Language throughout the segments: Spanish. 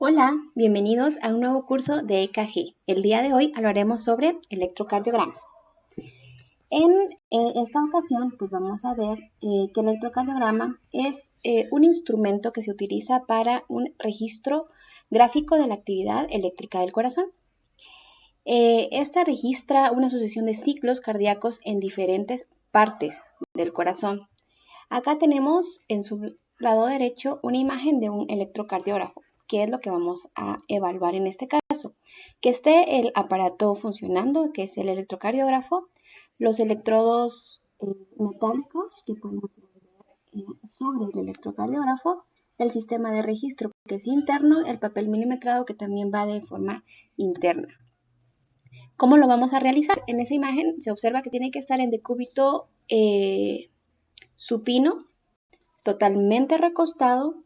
Hola, bienvenidos a un nuevo curso de EKG. El día de hoy hablaremos sobre electrocardiograma. En eh, esta ocasión, pues vamos a ver eh, que el electrocardiograma es eh, un instrumento que se utiliza para un registro gráfico de la actividad eléctrica del corazón. esta registra una sucesión de ciclos cardíacos en diferentes partes del corazón. Acá tenemos en su lado derecho una imagen de un electrocardiógrafo. ¿Qué es lo que vamos a evaluar en este caso? Que esté el aparato funcionando, que es el electrocardiógrafo, los electrodos eh, metálicos que podemos ver eh, sobre el electrocardiógrafo, el sistema de registro que es interno, el papel milimetrado que también va de forma interna. ¿Cómo lo vamos a realizar? En esa imagen se observa que tiene que estar en decúbito eh, supino, totalmente recostado,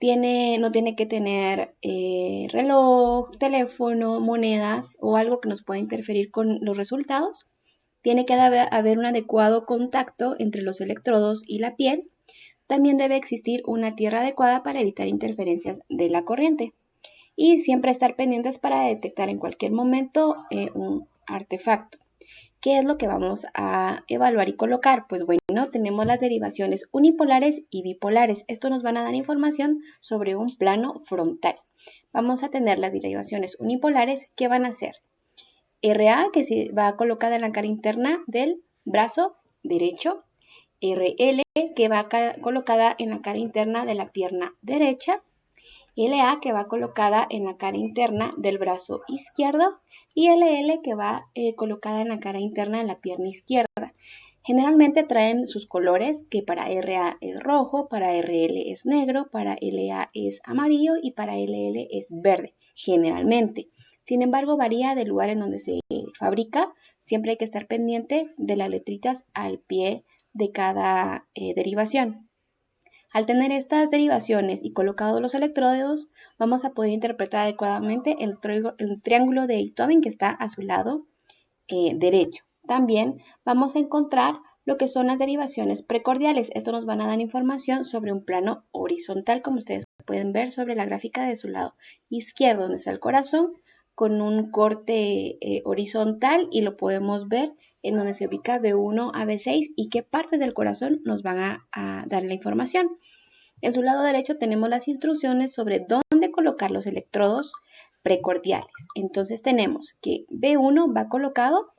no tiene que tener eh, reloj, teléfono, monedas o algo que nos pueda interferir con los resultados. Tiene que haber un adecuado contacto entre los electrodos y la piel. También debe existir una tierra adecuada para evitar interferencias de la corriente. Y siempre estar pendientes para detectar en cualquier momento eh, un artefacto. ¿Qué es lo que vamos a evaluar y colocar? Pues bueno, tenemos las derivaciones unipolares y bipolares. Esto nos van a dar información sobre un plano frontal. Vamos a tener las derivaciones unipolares que van a ser RA, que se va colocada en la cara interna del brazo derecho, RL, que va colocada en la cara interna de la pierna derecha, LA que va colocada en la cara interna del brazo izquierdo y LL que va eh, colocada en la cara interna de la pierna izquierda. Generalmente traen sus colores que para RA es rojo, para RL es negro, para LA es amarillo y para LL es verde, generalmente. Sin embargo, varía del lugar en donde se fabrica. Siempre hay que estar pendiente de las letritas al pie de cada eh, derivación. Al tener estas derivaciones y colocados los electrodos, vamos a poder interpretar adecuadamente el, triángulo de Einthoven que está a su lado eh, derecho. También vamos a encontrar lo que son las derivaciones precordiales. Esto nos van a dar información sobre un plano horizontal, como ustedes pueden ver sobre la gráfica de su lado izquierdo, donde está el corazón, con un corte eh, horizontal y lo podemos ver en donde se ubica B1 a B6 y qué partes del corazón nos van a, dar la información. En su lado derecho tenemos las instrucciones sobre dónde colocar los electrodos precordiales. Entonces tenemos que B1 va colocado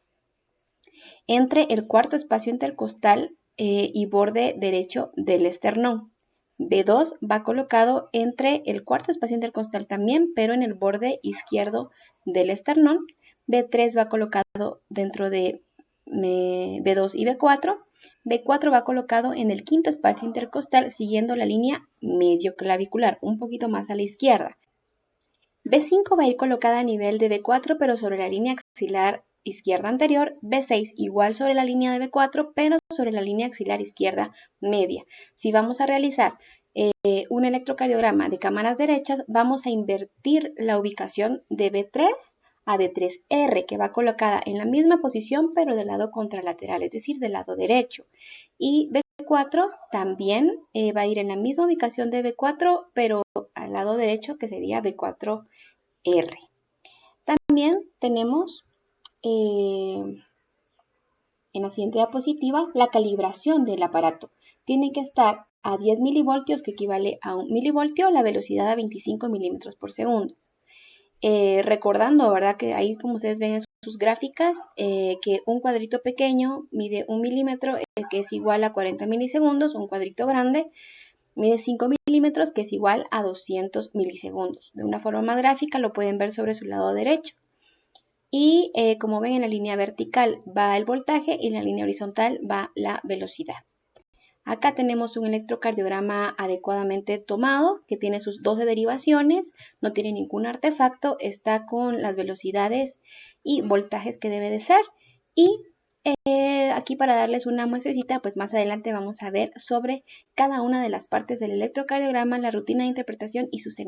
entre el cuarto espacio intercostal eh, y borde derecho del esternón. B2 va colocado entre el cuarto espacio intercostal también, pero en el borde izquierdo del esternón. B3 va colocado dentro de B2 y B4. B4 va colocado en el quinto espacio intercostal siguiendo la línea medio clavicular, un poquito más a la izquierda. B5 va a ir colocada a nivel de B4 pero sobre la línea axilar izquierda anterior, B6 igual sobre la línea de B4 pero sobre la línea axilar izquierda media. Si vamos a realizar eh, un electrocardiograma de cámaras derechas, vamos a invertir la ubicación de B3 a B3R, que va colocada en la misma posición pero del lado contralateral, es decir, del lado derecho. Y B4 también eh, va a ir en la misma ubicación de B4, pero al lado derecho, que sería B4R. También tenemos eh, en la siguiente diapositiva la calibración del aparato. Tiene que estar a 10 milivoltios, que equivale a un milivoltio, la velocidad a 25 milímetros por segundo. Eh, recordando, ¿verdad? Que ahí como ustedes ven en sus gráficas, eh, que un cuadrito pequeño mide un milímetro, eh, que es igual a 40 milisegundos, un cuadrito grande mide 5 milímetros, que es igual a 200 milisegundos. De una forma más gráfica lo pueden ver sobre su lado derecho. Y como ven en la línea vertical va el voltaje y en la línea horizontal va la velocidad. Acá tenemos un electrocardiograma adecuadamente tomado que tiene sus 12 derivaciones, no tiene ningún artefacto, está con las velocidades y voltajes que debe de ser. Y eh, aquí para darles una muestrecita, pues más adelante vamos a ver sobre cada una de las partes del electrocardiograma, la rutina de interpretación y su segmento.